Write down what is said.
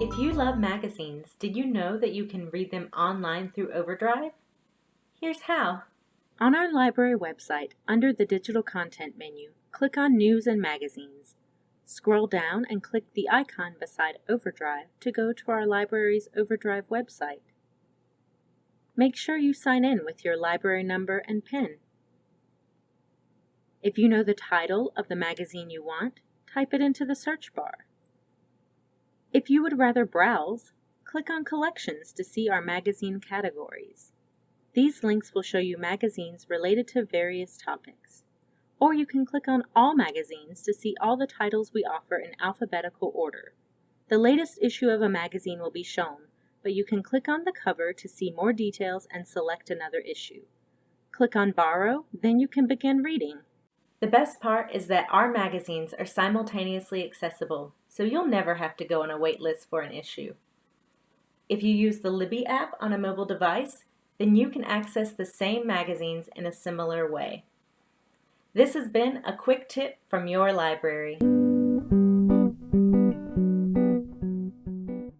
If you love magazines, did you know that you can read them online through Overdrive? Here's how. On our library website, under the Digital Content menu, click on News and Magazines. Scroll down and click the icon beside Overdrive to go to our library's Overdrive website. Make sure you sign in with your library number and PIN. If you know the title of the magazine you want, type it into the search bar. If you would rather browse, click on Collections to see our magazine categories. These links will show you magazines related to various topics. Or you can click on All Magazines to see all the titles we offer in alphabetical order. The latest issue of a magazine will be shown, but you can click on the cover to see more details and select another issue. Click on Borrow, then you can begin reading. The best part is that our magazines are simultaneously accessible, so you'll never have to go on a wait list for an issue. If you use the Libby app on a mobile device, then you can access the same magazines in a similar way. This has been a quick tip from your library.